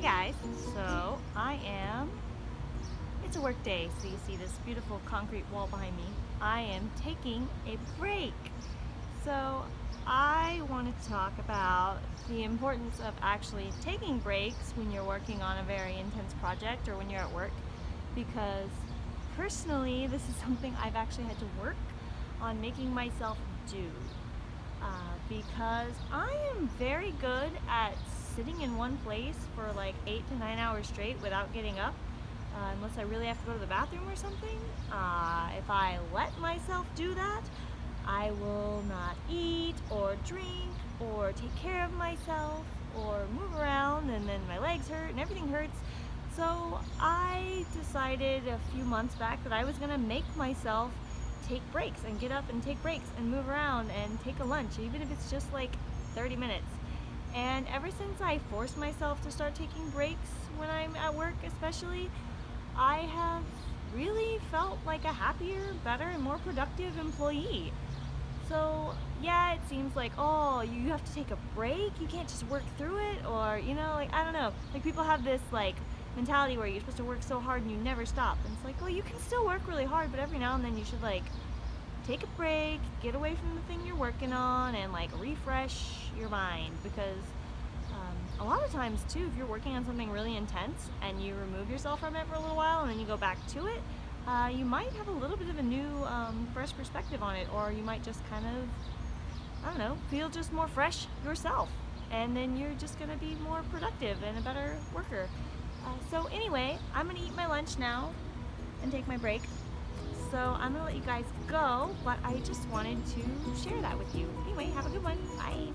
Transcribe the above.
Hey guys, so I am, it's a work day, so you see this beautiful concrete wall behind me. I am taking a break. So I want to talk about the importance of actually taking breaks when you're working on a very intense project or when you're at work because personally this is something I've actually had to work on making myself do uh, because I am very good at sitting in one place for like eight to nine hours straight without getting up uh, unless I really have to go to the bathroom or something. Uh, if I let myself do that, I will not eat or drink or take care of myself or move around and then my legs hurt and everything hurts. So I decided a few months back that I was gonna make myself take breaks and get up and take breaks and move around and take a lunch, even if it's just like 30 minutes. And ever since I forced myself to start taking breaks when I'm at work especially, I have really felt like a happier, better, and more productive employee. So yeah, it seems like, oh, you have to take a break, you can't just work through it, or you know, like, I don't know, like people have this like mentality where you're supposed to work so hard and you never stop. And it's like, well, you can still work really hard, but every now and then you should like take a break, get away from the thing you're working on, and like refresh your mind because um, a lot of times too, if you're working on something really intense and you remove yourself from it for a little while and then you go back to it, uh, you might have a little bit of a new, um, fresh perspective on it, or you might just kind of, I don't know, feel just more fresh yourself. And then you're just gonna be more productive and a better worker. Uh, so anyway, I'm gonna eat my lunch now and take my break. So I'm gonna let you guys go, but I just wanted to share that with you. Anyway, have a good one. Bye.